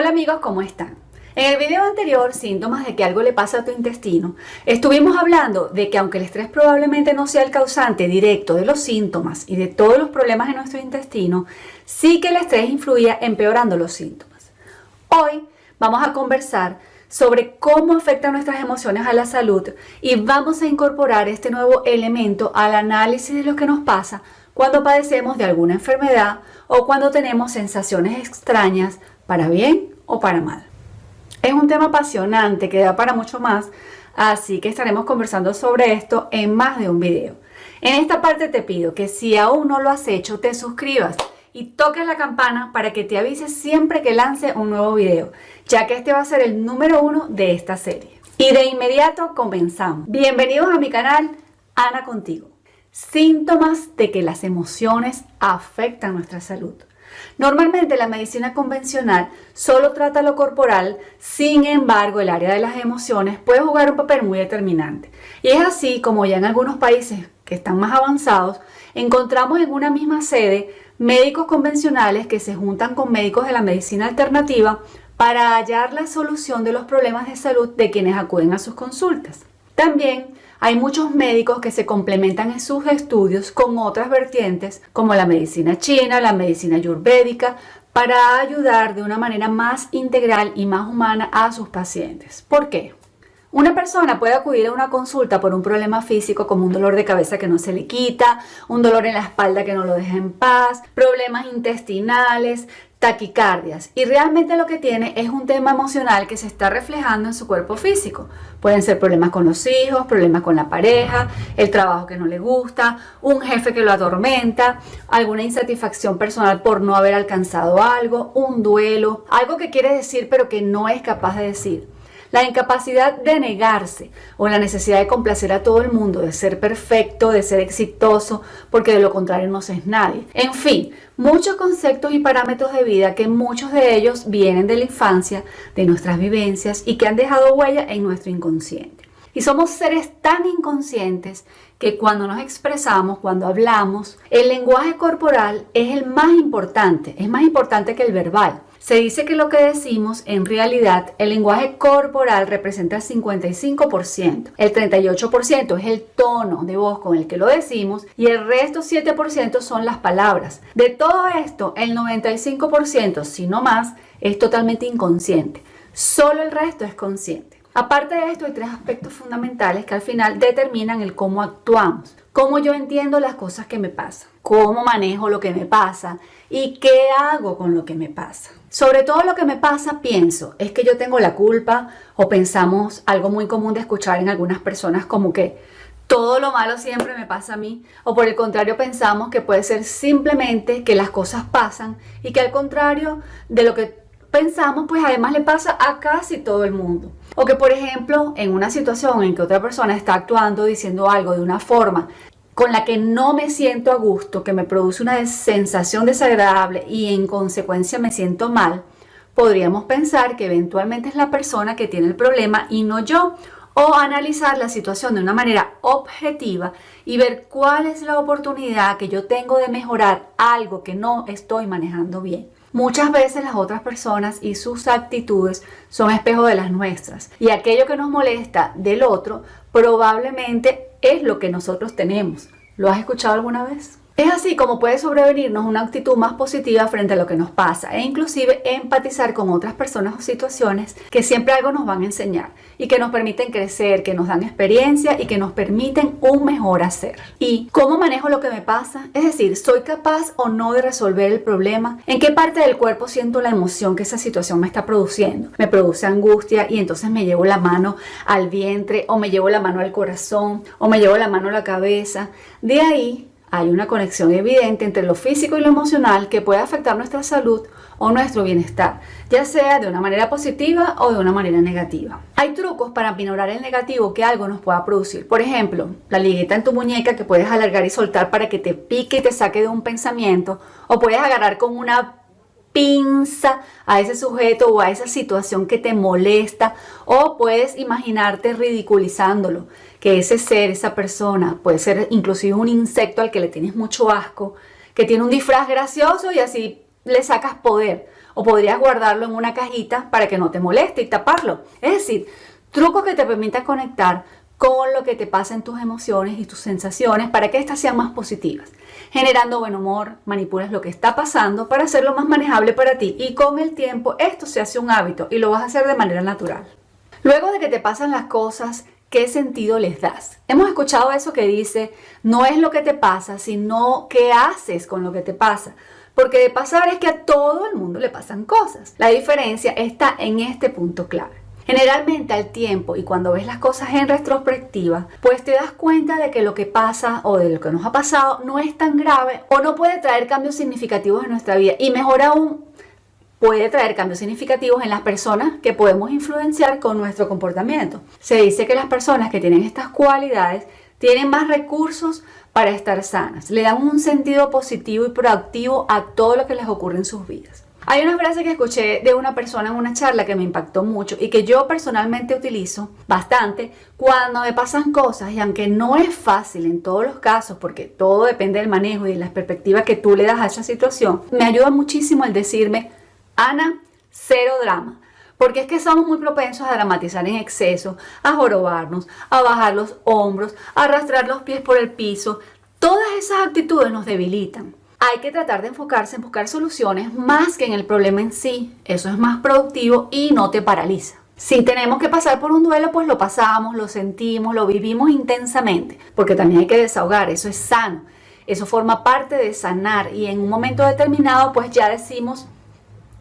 Hola amigos, ¿cómo están? En el video anterior, síntomas de que algo le pasa a tu intestino, estuvimos hablando de que aunque el estrés probablemente no sea el causante directo de los síntomas y de todos los problemas en nuestro intestino, sí que el estrés influía empeorando los síntomas. Hoy vamos a conversar sobre cómo afectan nuestras emociones a la salud y vamos a incorporar este nuevo elemento al análisis de lo que nos pasa cuando padecemos de alguna enfermedad o cuando tenemos sensaciones extrañas para bien o para mal. Es un tema apasionante que da para mucho más, así que estaremos conversando sobre esto en más de un video. En esta parte te pido que si aún no lo has hecho, te suscribas y toques la campana para que te avise siempre que lance un nuevo video, ya que este va a ser el número uno de esta serie. Y de inmediato comenzamos. Bienvenidos a mi canal, Ana Contigo. Síntomas de que las emociones afectan nuestra salud. Normalmente la medicina convencional solo trata lo corporal, sin embargo el área de las emociones puede jugar un papel muy determinante. Y es así como ya en algunos países que están más avanzados, encontramos en una misma sede médicos convencionales que se juntan con médicos de la medicina alternativa para hallar la solución de los problemas de salud de quienes acuden a sus consultas. También hay muchos médicos que se complementan en sus estudios con otras vertientes como la medicina china, la medicina ayurvédica, para ayudar de una manera más integral y más humana a sus pacientes. ¿Por qué? Una persona puede acudir a una consulta por un problema físico como un dolor de cabeza que no se le quita, un dolor en la espalda que no lo deja en paz, problemas intestinales, taquicardias y realmente lo que tiene es un tema emocional que se está reflejando en su cuerpo físico. Pueden ser problemas con los hijos, problemas con la pareja, el trabajo que no le gusta, un jefe que lo atormenta, alguna insatisfacción personal por no haber alcanzado algo, un duelo, algo que quiere decir pero que no es capaz de decir. La incapacidad de negarse o la necesidad de complacer a todo el mundo, de ser perfecto, de ser exitoso, porque de lo contrario no es nadie. En fin, muchos conceptos y parámetros de vida que muchos de ellos vienen de la infancia, de nuestras vivencias y que han dejado huella en nuestro inconsciente. Y somos seres tan inconscientes que cuando nos expresamos, cuando hablamos, el lenguaje corporal es el más importante, es más importante que el verbal. Se dice que lo que decimos, en realidad, el lenguaje corporal representa el 55%. El 38% es el tono de voz con el que lo decimos y el resto 7% son las palabras. De todo esto, el 95%, si no más, es totalmente inconsciente. Solo el resto es consciente. Aparte de esto, hay tres aspectos fundamentales que al final determinan el cómo actuamos, cómo yo entiendo las cosas que me pasan, cómo manejo lo que me pasa y qué hago con lo que me pasa. Sobre todo lo que me pasa, pienso, es que yo tengo la culpa o pensamos algo muy común de escuchar en algunas personas como que todo lo malo siempre me pasa a mí o por el contrario pensamos que puede ser simplemente que las cosas pasan y que al contrario de lo que pensamos, pues además le pasa a casi todo el mundo. O que por ejemplo, en una situación en que otra persona está actuando, diciendo algo de una forma con la que no me siento a gusto, que me produce una sensación desagradable y en consecuencia me siento mal, podríamos pensar que eventualmente es la persona que tiene el problema y no yo, o analizar la situación de una manera objetiva y ver cuál es la oportunidad que yo tengo de mejorar algo que no estoy manejando bien. Muchas veces las otras personas y sus actitudes son espejo de las nuestras y aquello que nos molesta del otro probablemente es lo que nosotros tenemos. ¿Lo has escuchado alguna vez? Es así como puede sobrevenirnos una actitud más positiva frente a lo que nos pasa e inclusive empatizar con otras personas o situaciones que siempre algo nos van a enseñar y que nos permiten crecer, que nos dan experiencia y que nos permiten un mejor hacer. ¿Y cómo manejo lo que me pasa? Es decir, ¿soy capaz o no de resolver el problema? ¿En qué parte del cuerpo siento la emoción que esa situación me está produciendo? Me produce angustia y entonces me llevo la mano al vientre o me llevo la mano al corazón o me llevo la mano a la cabeza. De ahí hay una conexión evidente entre lo físico y lo emocional que puede afectar nuestra salud o nuestro bienestar, ya sea de una manera positiva o de una manera negativa. Hay trucos para minorar el negativo que algo nos pueda producir. Por ejemplo, la ligueta en tu muñeca que puedes alargar y soltar para que te pique y te saque de un pensamiento, o puedes agarrar con una pinza a ese sujeto o a esa situación que te molesta o puedes imaginarte ridiculizándolo, que ese ser, esa persona, puede ser inclusive un insecto al que le tienes mucho asco, que tiene un disfraz gracioso y así le sacas poder. o podrías guardarlo en una cajita para que no te moleste y taparlo. Es decir, trucos que te permitan conectar con lo que te pasa en tus emociones y tus sensaciones para que éstas sean más positivas. Generando buen humor, manipulas lo que está pasando para hacerlo más manejable para ti y con el tiempo esto se hace un hábito y lo vas a hacer de manera natural. Luego de que te pasan las cosas, ¿qué sentido les das? Hemos escuchado eso que dice, no es lo que te pasa, sino qué haces con lo que te pasa. Porque de pasar es que a todo el mundo le pasan cosas. La diferencia está en este punto clave. Generalmente al tiempo y cuando ves las cosas en retrospectiva, pues te das cuenta de que lo que pasa o de lo que nos ha pasado no es tan grave o no puede traer cambios significativos en nuestra vida. Y mejor aún, puede traer cambios significativos en las personas que podemos influenciar con nuestro comportamiento. Se dice que las personas que tienen estas cualidades tienen más recursos para estar sanas, le dan un sentido positivo y proactivo a todo lo que les ocurre en sus vidas. Hay una frase que escuché de una persona en una charla que me impactó mucho y que yo personalmente utilizo bastante cuando me pasan cosas y aunque no es fácil en todos los casos porque todo depende del manejo y de las perspectivas que tú le das a esa situación, me ayuda muchísimo el decirme, Ana, cero drama. Porque es que somos muy propensos a dramatizar en exceso, a jorobarnos, a bajar los hombros, a arrastrar los pies por el piso. Todas esas actitudes nos debilitan hay que tratar de enfocarse en buscar soluciones más que en el problema en sí. Eso es más productivo y no te paraliza. Si tenemos que pasar por un duelo, pues lo pasamos, lo sentimos, lo vivimos intensamente, porque también hay que desahogar, eso es sano. Eso forma parte de sanar y en un momento determinado pues ya decimos,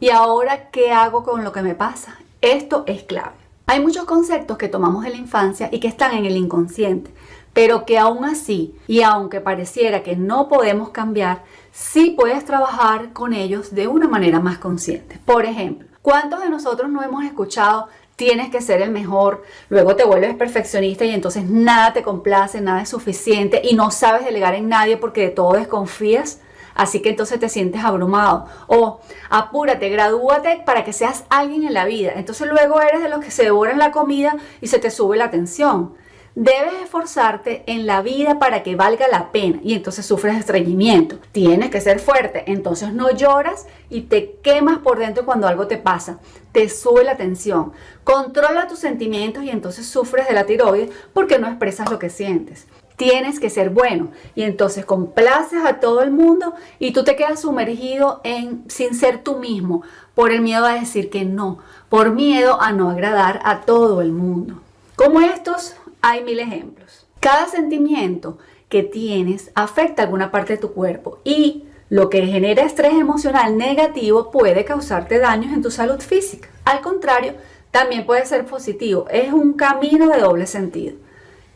¿y ahora qué hago con lo que me pasa? Esto es clave. Hay muchos conceptos que tomamos de la infancia y que están en el inconsciente, pero que aún así, y aunque pareciera que no podemos cambiar, sí puedes trabajar con ellos de una manera más consciente. Por ejemplo, ¿cuántos de nosotros no hemos escuchado tienes que ser el mejor, luego te vuelves perfeccionista y entonces nada te complace, nada es suficiente y no sabes delegar en nadie porque de todo desconfías? Así que entonces te sientes abrumado. O apúrate, gradúate para que seas alguien en la vida. Entonces luego eres de los que se devoran la comida y se te sube la tensión. Debes esforzarte en la vida para que valga la pena y entonces sufres estreñimiento. Tienes que ser fuerte, entonces no lloras y te quemas por dentro cuando algo te pasa. Te sube la tensión. Controla tus sentimientos y entonces sufres de la tiroides porque no expresas lo que sientes. Tienes que ser bueno y entonces complaces a todo el mundo y tú te quedas sumergido en sin ser tú mismo por el miedo a decir que no, por miedo a no agradar a todo el mundo. Como estos hay mil ejemplos. Cada sentimiento que tienes afecta alguna parte de tu cuerpo y lo que genera estrés emocional negativo puede causarte daños en tu salud física. Al contrario, también puede ser positivo. Es un camino de doble sentido.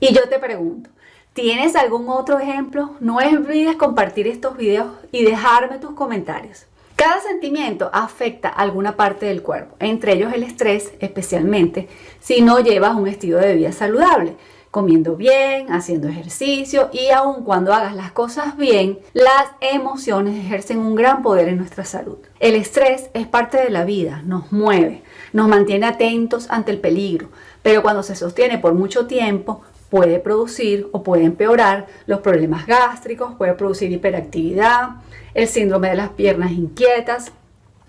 Y yo te pregunto, ¿tienes algún otro ejemplo? No olvides compartir estos videos y dejarme tus comentarios. Cada sentimiento afecta alguna parte del cuerpo, entre ellos el estrés, especialmente si no llevas un estilo de vida saludable, comiendo bien, haciendo ejercicio y aun cuando hagas las cosas bien, las emociones ejercen un gran poder en nuestra salud. El estrés es parte de la vida, nos mueve, nos mantiene atentos ante el peligro, pero cuando se sostiene por mucho tiempo, puede producir o puede empeorar los problemas gástricos, puede producir hiperactividad, el síndrome de las piernas inquietas,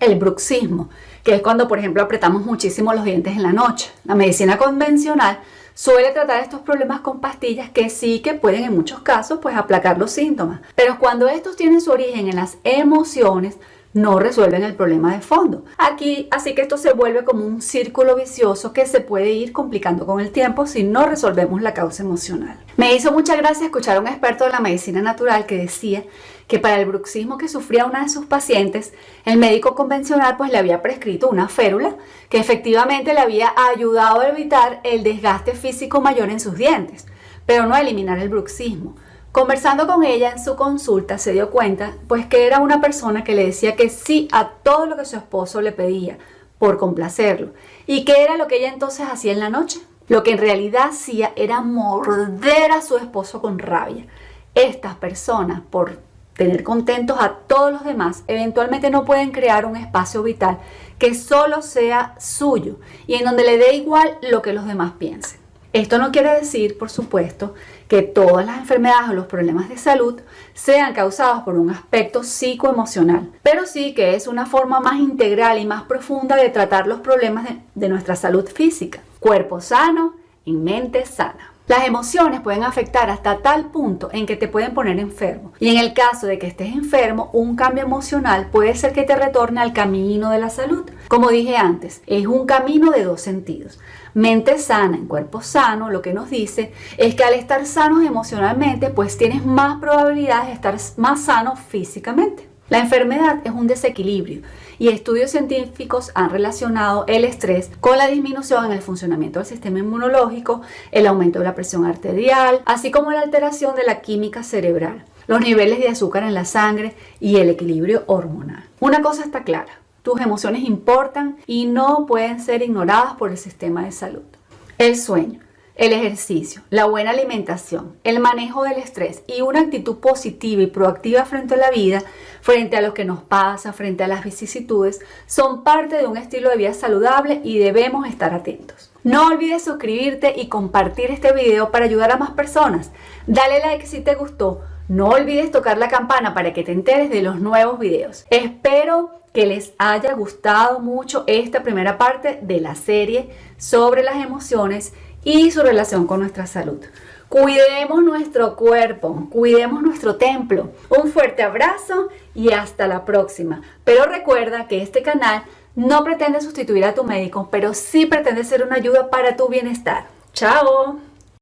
el bruxismo, que es cuando, por ejemplo, apretamos muchísimo los dientes en la noche. La medicina convencional suele tratar estos problemas con pastillas que sí que pueden en muchos casos pues aplacar los síntomas. Pero cuando estos tienen su origen en las emociones, no resuelven el problema de fondo. Aquí, así que esto se vuelve como un círculo vicioso que se puede ir complicando con el tiempo si no resolvemos la causa emocional. Me hizo mucha gracia escuchar a un experto de la medicina natural que decía que para el bruxismo que sufría una de sus pacientes, el médico convencional pues le había prescrito una férula que efectivamente le había ayudado a evitar el desgaste físico mayor en sus dientes, pero no a eliminar el bruxismo. Conversando con ella en su consulta se dio cuenta pues que era una persona que le decía que sí a todo lo que su esposo le pedía por complacerlo y que era lo que ella entonces hacía en la noche. Lo que en realidad hacía era morder a su esposo con rabia. Estas personas por tener contentos a todos los demás eventualmente no pueden crear un espacio vital que solo sea suyo y en donde le dé igual lo que los demás piensen. Esto no quiere decir, por supuesto, que todas las enfermedades o los problemas de salud sean causados por un aspecto psicoemocional, pero sí que es una forma más integral y más profunda de tratar los problemas de, nuestra salud física. Cuerpo sano y mente sana. Las emociones pueden afectar hasta tal punto en que te pueden poner enfermo. Y en el caso de que estés enfermo, un cambio emocional puede ser que te retorne al camino de la salud. Como dije antes, es un camino de dos sentidos. Mente sana en cuerpo sano, lo que nos dice es que al estar sanos emocionalmente, pues tienes más probabilidades de estar más sano físicamente. La enfermedad es un desequilibrio y estudios científicos han relacionado el estrés con la disminución en el funcionamiento del sistema inmunológico, el aumento de la presión arterial, así como la alteración de la química cerebral, los niveles de azúcar en la sangre y el equilibrio hormonal. Una cosa está clara, tus emociones importan y no pueden ser ignoradas por el sistema de salud. El sueño el ejercicio, la buena alimentación, el manejo del estrés y una actitud positiva y proactiva frente a la vida, frente a lo que nos pasa, frente a las vicisitudes, son parte de un estilo de vida saludable y debemos estar atentos. No olvides suscribirte y compartir este video para ayudar a más personas. Dale like si te gustó. No olvides tocar la campana para que te enteres de los nuevos videos. Espero que les haya gustado mucho esta primera parte de la serie sobre las emociones y su relación con nuestra salud. Cuidemos nuestro cuerpo, cuidemos nuestro templo. Un fuerte abrazo y hasta la próxima. Pero recuerda que este canal no pretende sustituir a tu médico, pero sí pretende ser una ayuda para tu bienestar. ¡Chao!